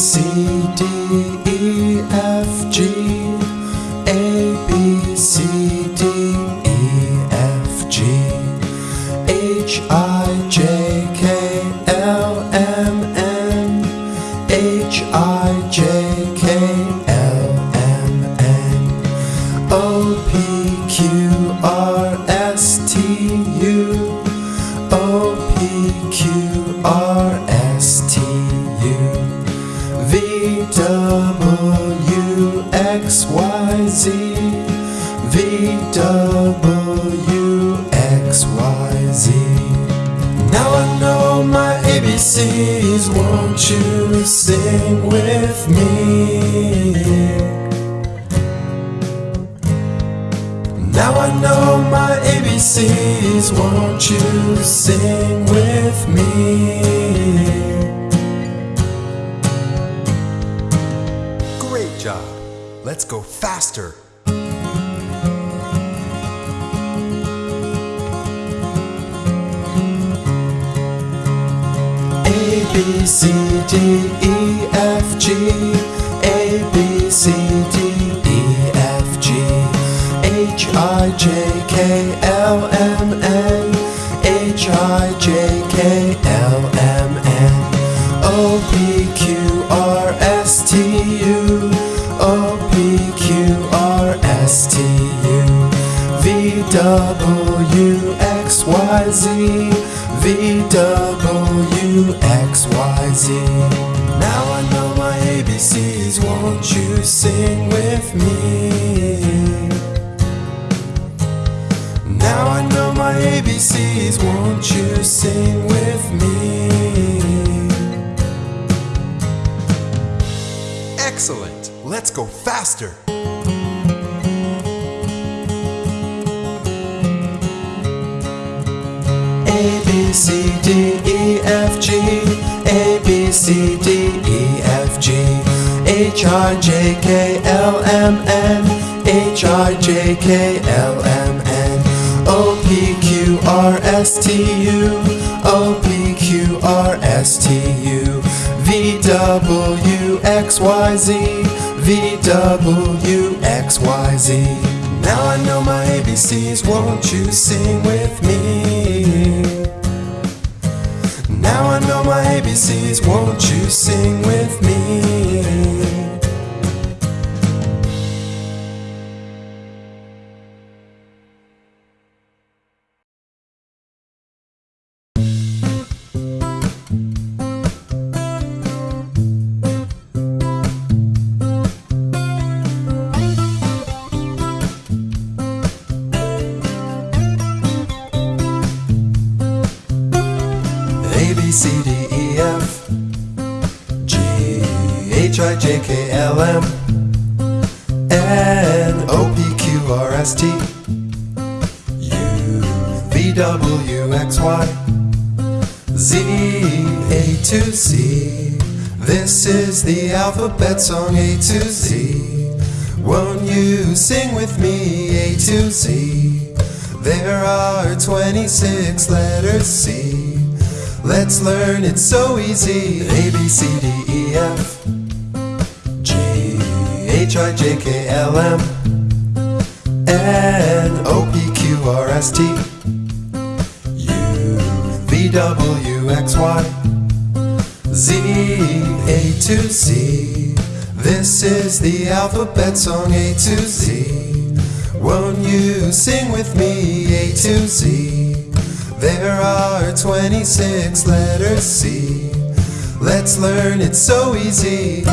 C B C D E F G A B C D E F G H I J K L M N H I J K L M N O P Q R S T U O P Q R S T U V W X Y Z V W X Y Z Now I know my ABCs, won't you sing with me? Now I know my ABCs, won't you sing with me? Excellent. Let's go faster. C D E F G A B C D E F G H I J K L M N H I J K L M N O P Q R S T U O P Q R S T U V W X Y Z V W X Y Z Now I know my ABCs, won't you sing with me? Now I know my ABCs, won't you sing with me? Sing with me A to Z There are 26 letters C Let's learn it so easy. A B C D E F G H I J K L M N O P Q R S T U V W X Y Z A to Z. This is the alphabet song A to Z. Won't you sing with me A to Z? There are 26 letters C. Let's learn it so easy.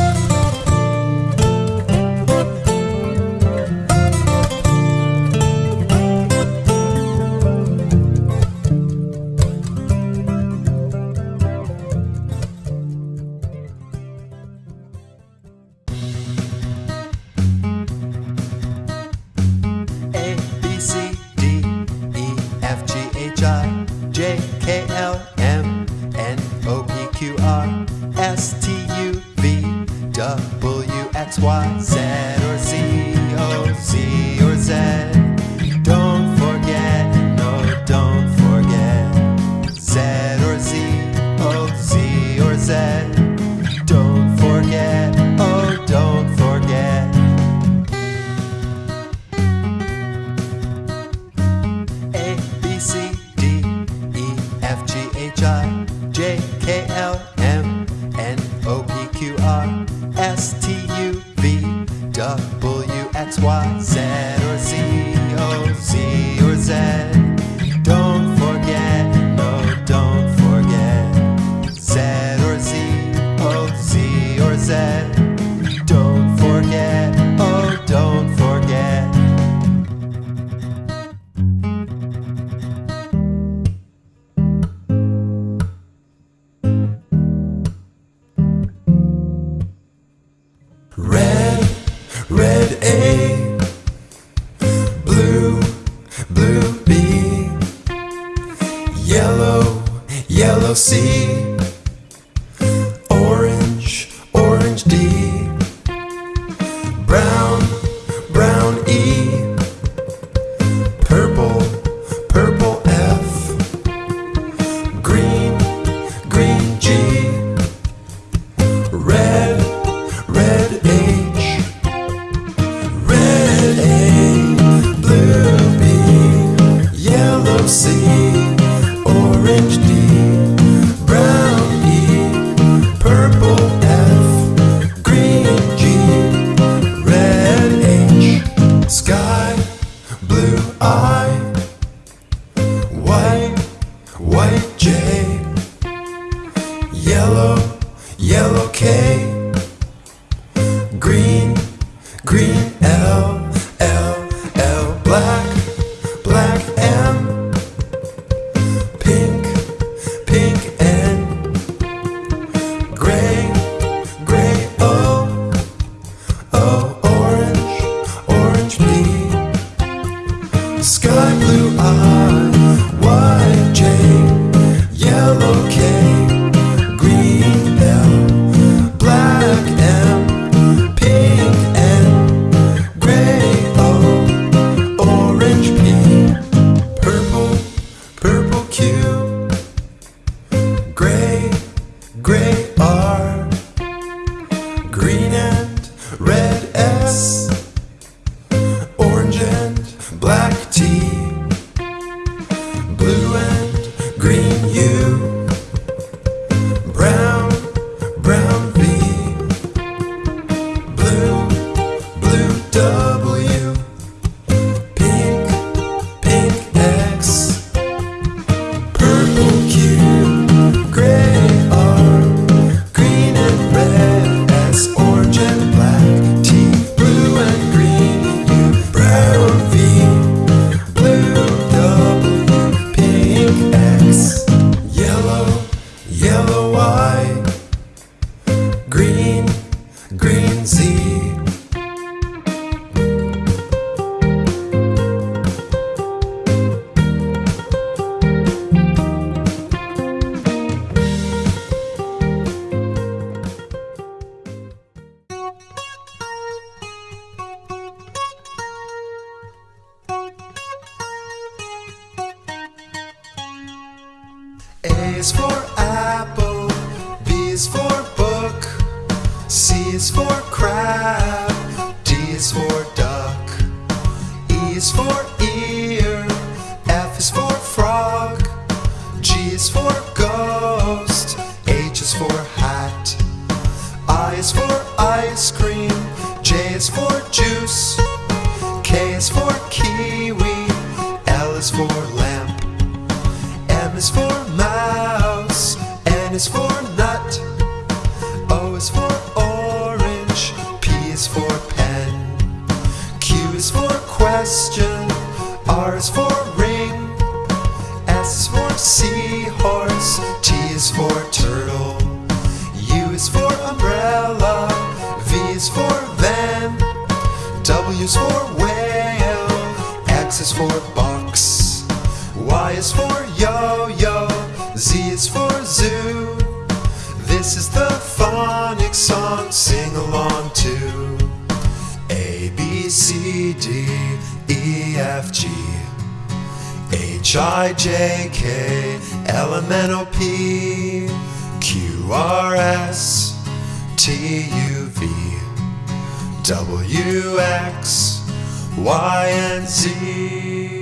is for crowds. H I J K L M N O P Q R S T U V W X Y and Z.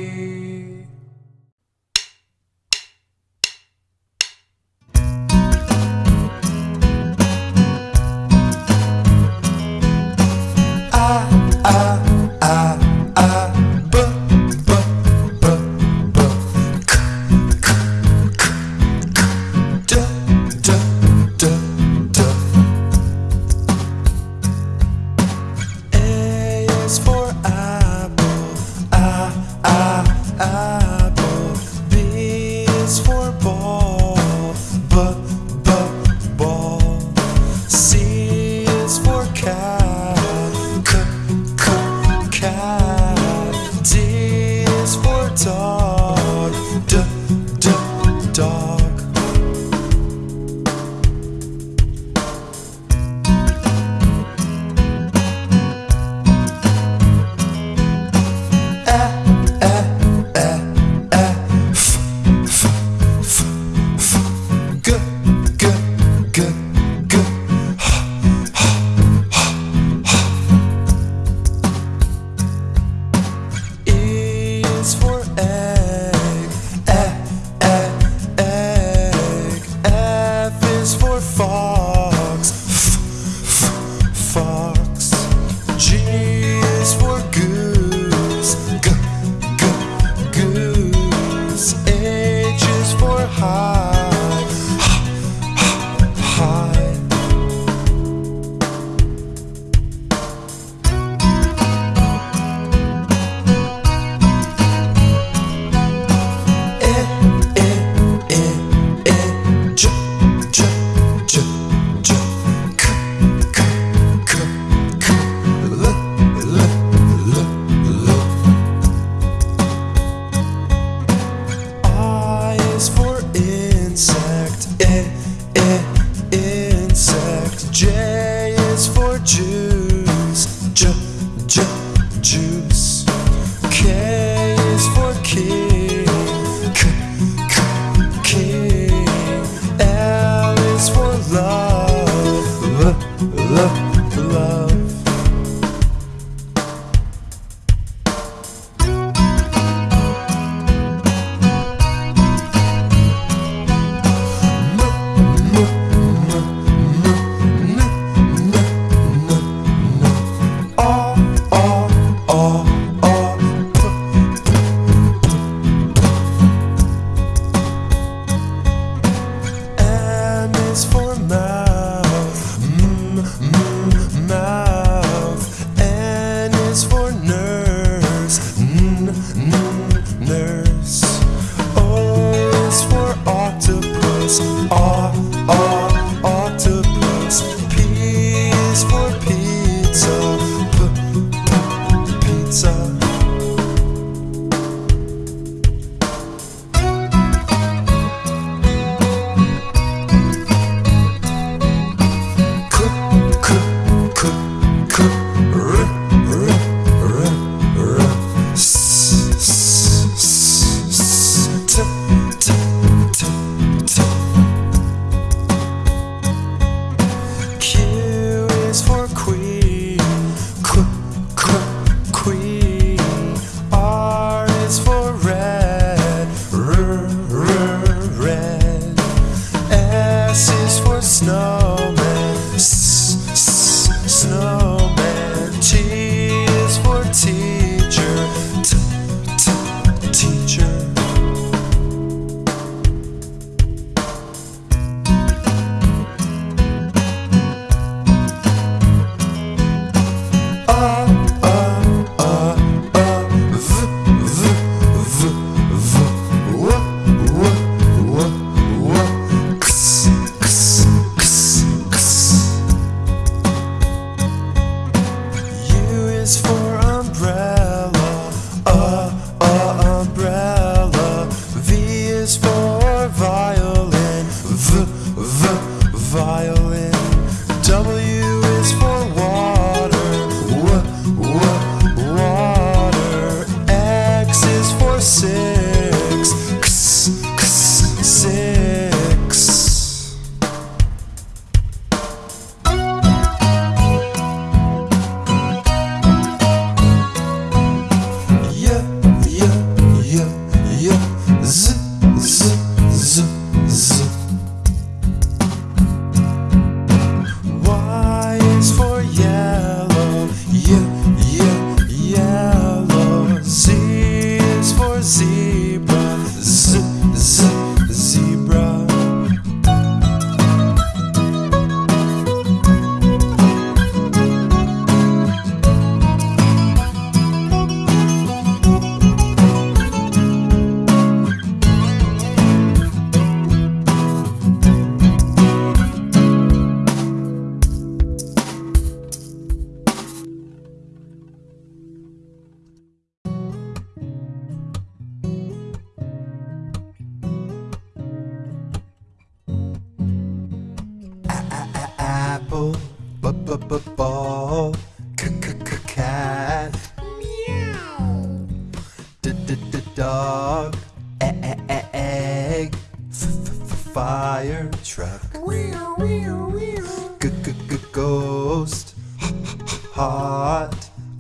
Look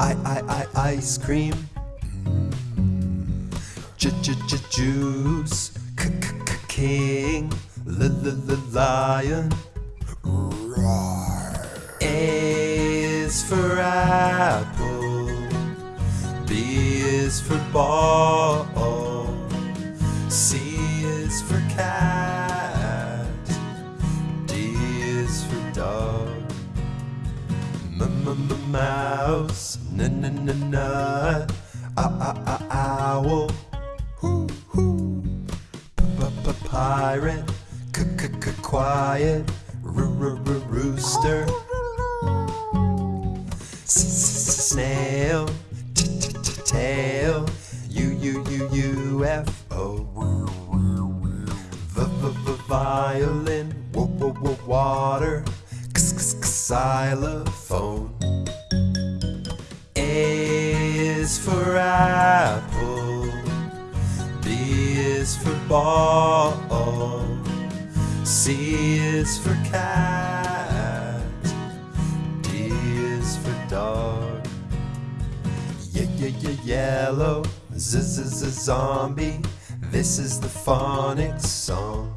I I I ice cream. J j j juice. K k k king. L l l lion. Roar. A is for apple. B is for ball. C is for cat. D is for dog. M m m mouse na na na na, ah ah ah owl, hoo hoo, p p pirate, c c c quiet, r r r rooster, s s s snail, t t t tail, u u u UFO, v v v violin, w w w water, x x xylophone. A is for apple, B is for ball, C is for cat, D is for dog. Yeah, yeah, yeah, yellow, z is a zombie. This is the phonics song.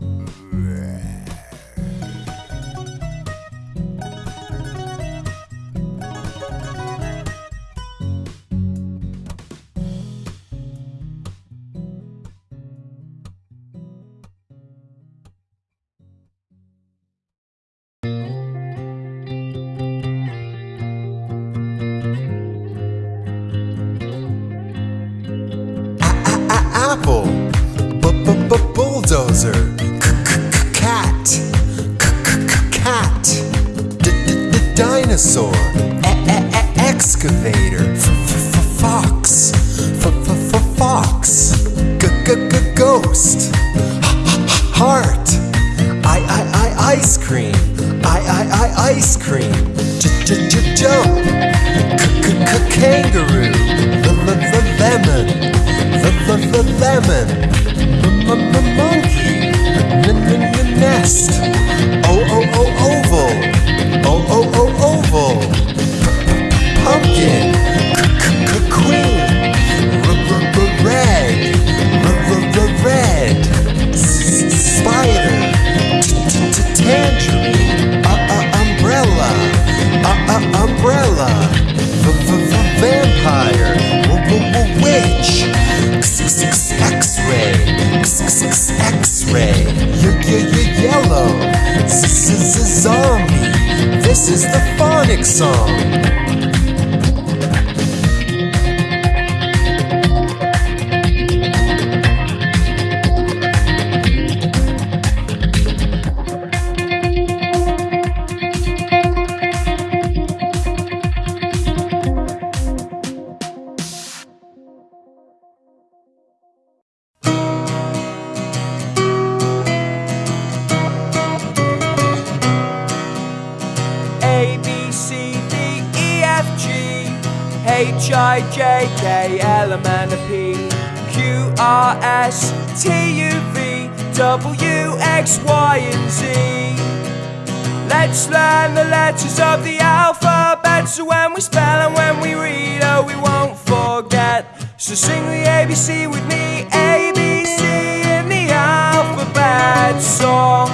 With me, ABC in the alphabet song.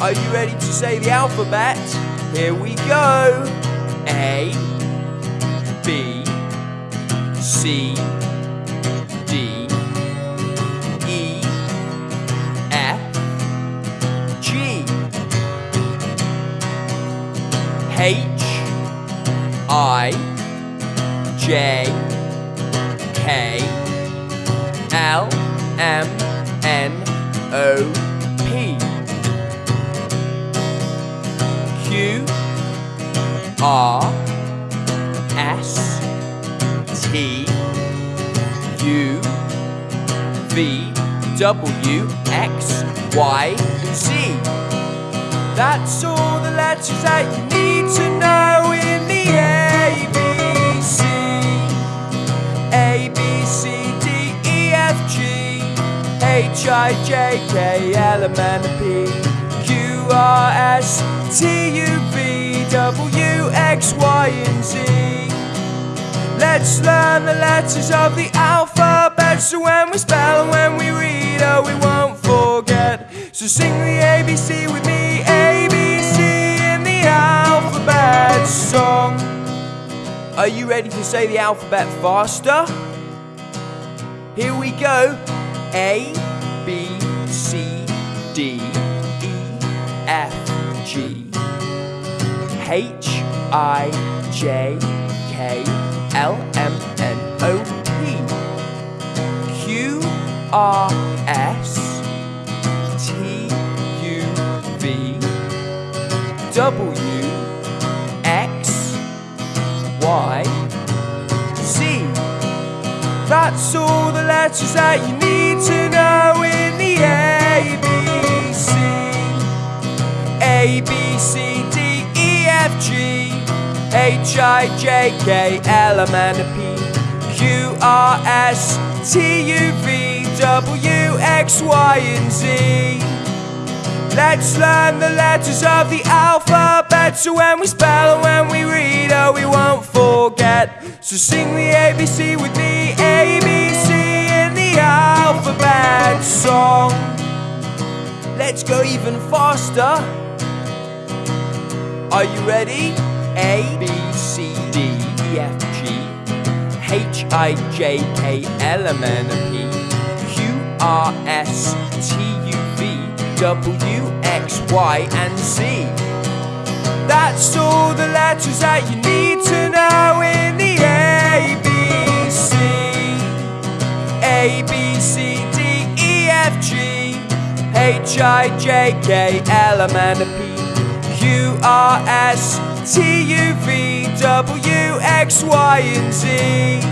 Are you ready to say the alphabet? Here we go. A B C D E F G H I J K L M N O P Q R S T U V W X Y Z. That's all the letters that you need to know in the ABC. H I J K L M N P Q R S T U V W X Y and Z. Let's learn the letters of the alphabet so when we spell and when we read, oh, we won't forget. So sing the ABC with me, ABC in the alphabet song. Are you ready to say the alphabet faster? Here we go. A, B, C, D, E, F, G, H, I, J, K, L, M, N, O, P, Q, R, S, T, U, V, W, X, Y. That's all the letters that you need to know in the ABC. A, B, C, D, E, F, G, H, I, J, K, L, M, N, P, Q, R S T U V W X Y and Z. Let's learn the letters of the alphabet so when we spell and when we read, oh, we won't forget. So sing the ABC with me, ABC in the alphabet song. Let's go even faster. Are you ready? A, B, C, D, E, F, G, H, I, J, K, L, M, N, P, Q, R, S, T, W, X, Y, and Z. That's all the letters that you need to know in the ABC. A, B, C, D, E, F, G, H, I, J, K, L, M, N, P, Q, R, S, T, U, V, W, X, Y, and Z.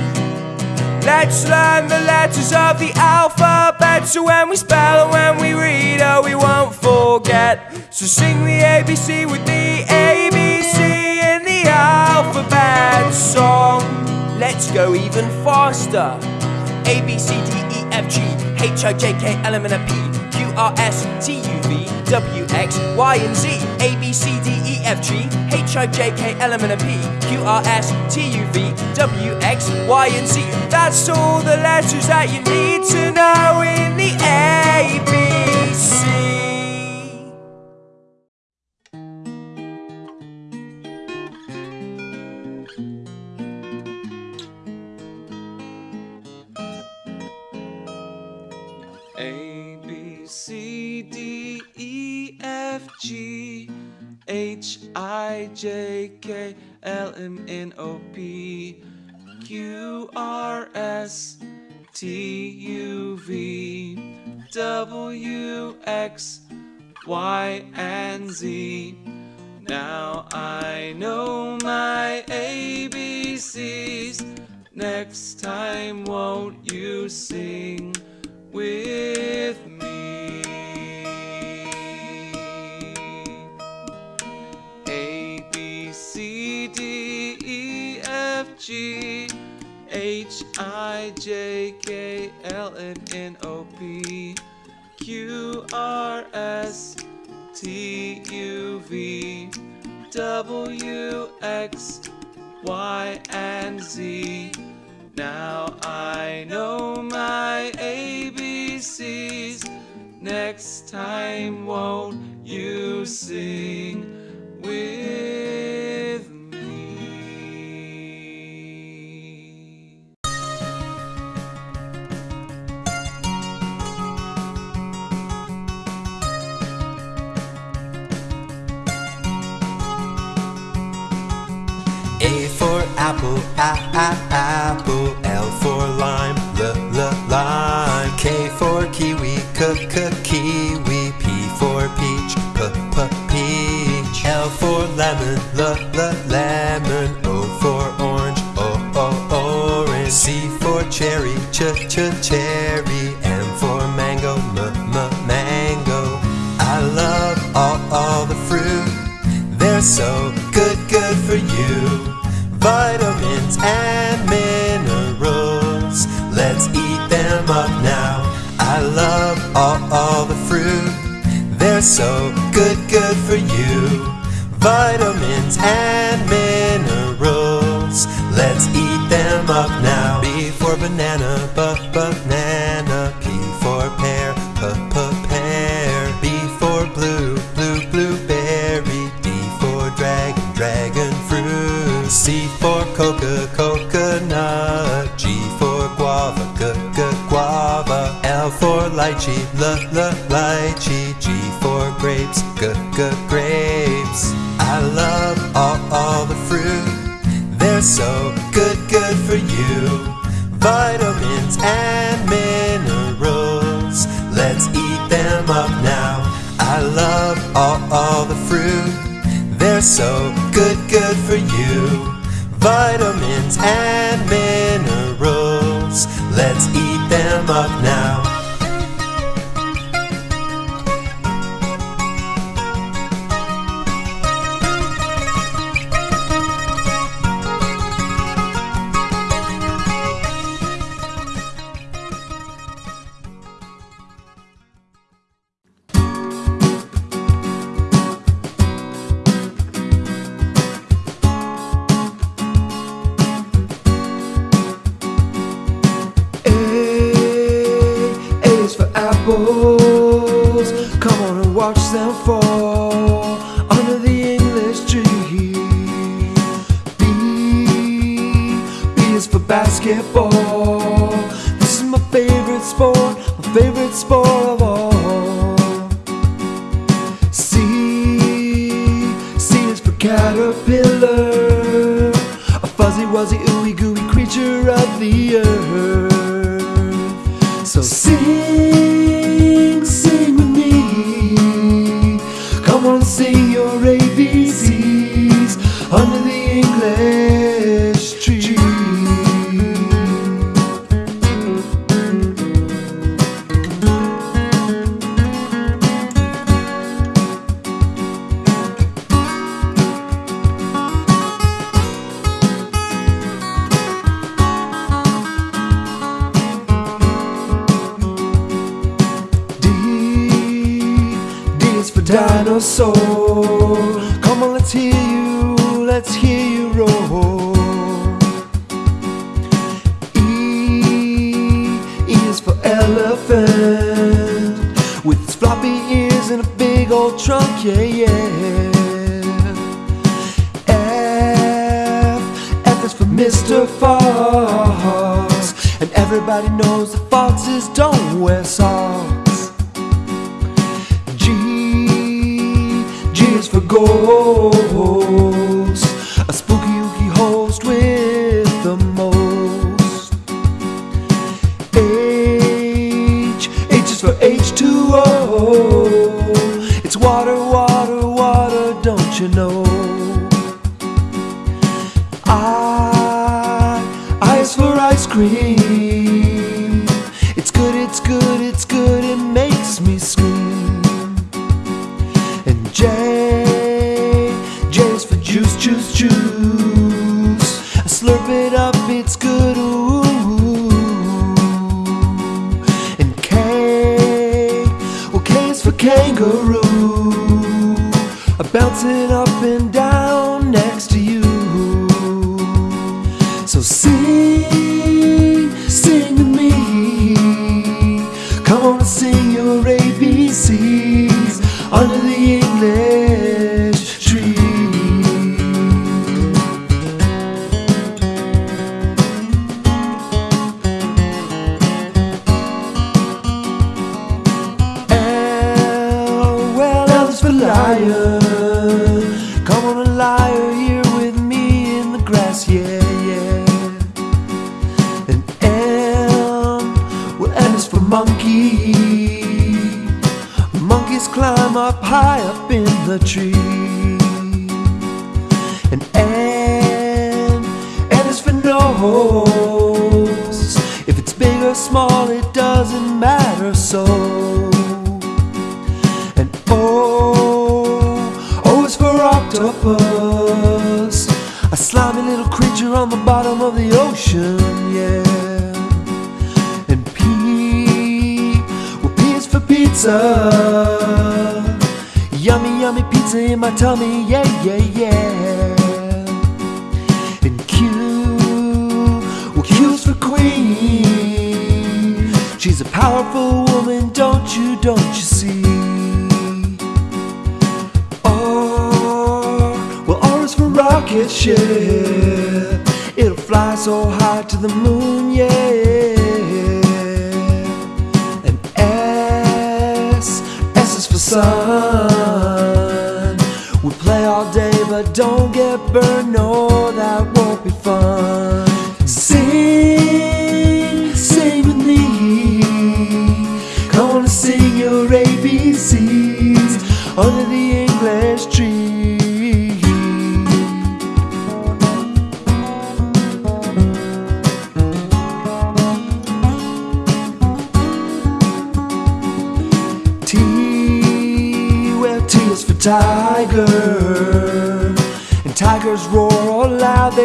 Let's learn the letters of the alphabet so when we spell and when we read, oh, we won't forget. So sing the ABC with me, ABC in the alphabet song. Let's go even faster. A, B, C, D, E, F, G, H, I, J, K, L, M, N, P, Q, R, S, T, U, V, W, X, Y, and Z. A, B, C, D, F, G, H, I, J, K, L, M, N, P, Q, R, S, T, U, V, W, X, Y, and Z. That's all the letters that you need to know in the ABC. J K L M N O P Q R S T U V W X Y and Z. Now I know my ABCs. Next time, won't you sing J K L M N O P Q R S T U V W X Y and Z. Now I know my ABCs. Next time, won't you sing apple. L for lime, l l lime. K for kiwi, k k kiwi. P for peach, p p peach. L for lemon, l l lemon. O for orange, o o orange. C for cherry, ch ch cherry. Coca, coconut. G for guava, g g guava. L for lychee, l l lychee. G for grapes, g g grapes. I love all all the fruit. They're so good, good for you. Vitamins and minerals. Let's eat them up now. I love all, all the fruit. They're so Vitamins and basketball. This is my favorite sport, my favorite sport of all. C, C is for caterpillar, a fuzzy wuzzy ooey gooey creature of the earth. Mr. Fox. And everybody knows the foxes don't wear socks. G, G is for ghosts. A spooky ooky host with the most. H, H is for H2O It's water queen. tree so high to the moon, yeah. And S, S is for sun. We play all day but don't get burned.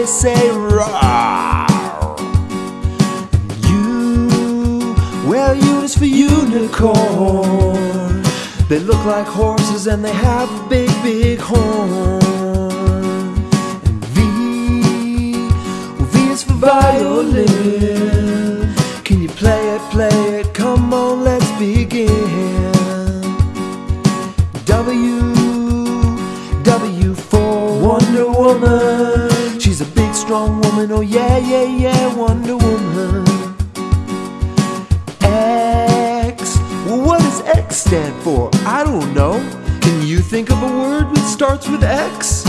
say roar. You, well, you is for unicorn. They look like horses and they have a big, big horn. And V, well, V is for violin. Can you play it, play it? Oh yeah, yeah, yeah, Wonder Woman. X. Well, what does X stand for? I don't know. Can you think of a word that starts with X?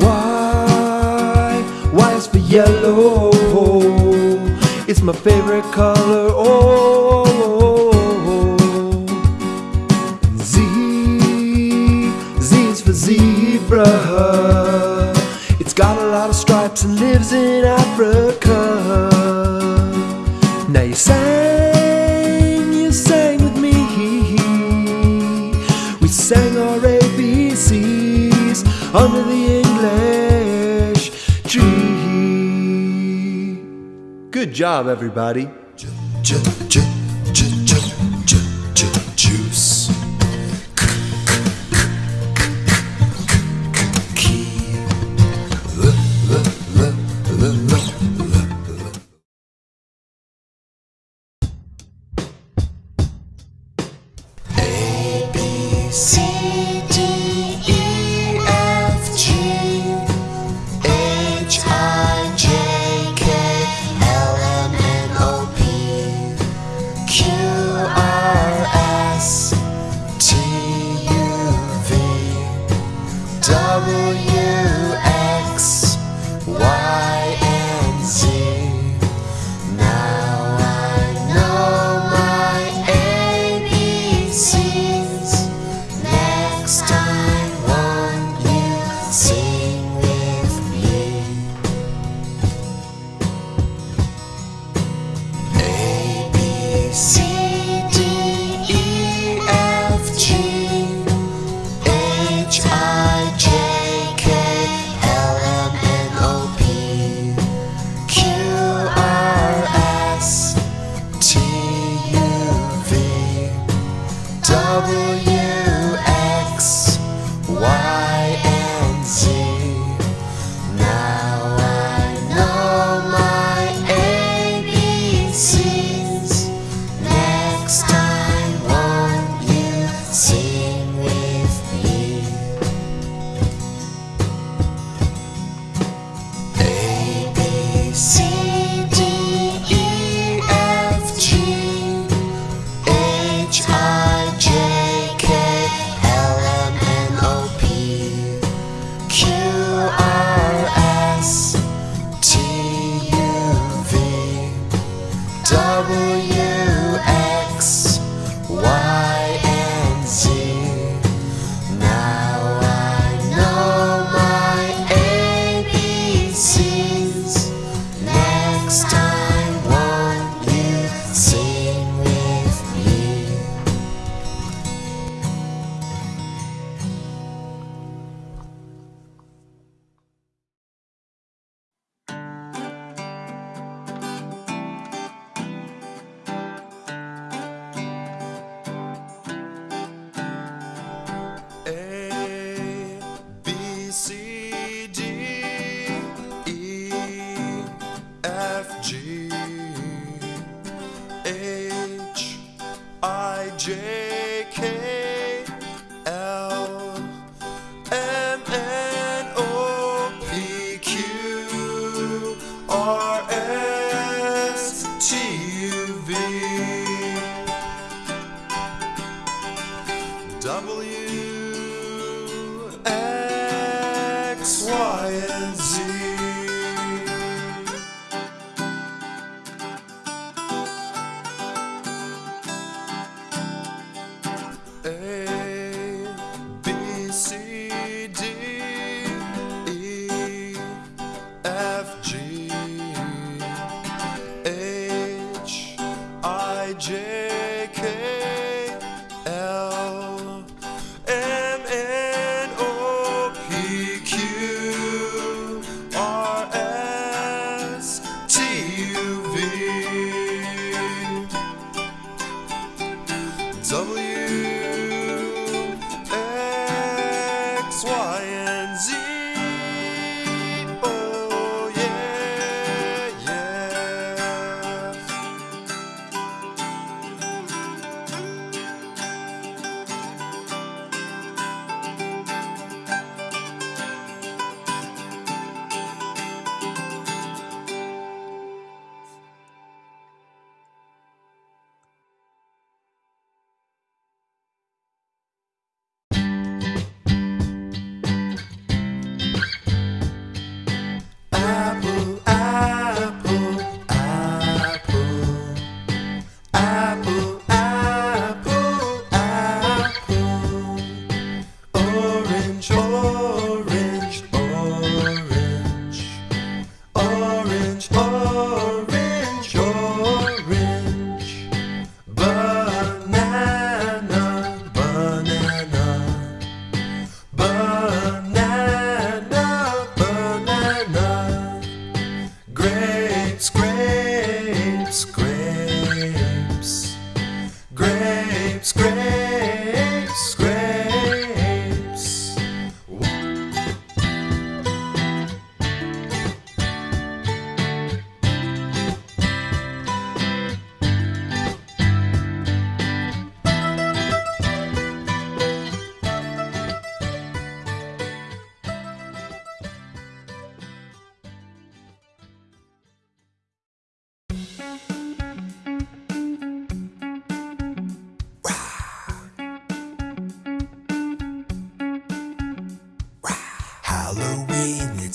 Y. Y is for yellow. It's my favorite color, oh. Z. Z is for zebra and lives in Africa. Now you sang, you sang with me. We sang our ABCs under the English tree. Good job, everybody.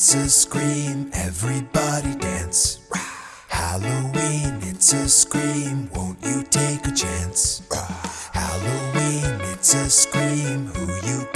it's a scream, everybody dance. Halloween, it's a scream, won't you take a chance? Halloween, it's a scream, who you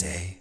say.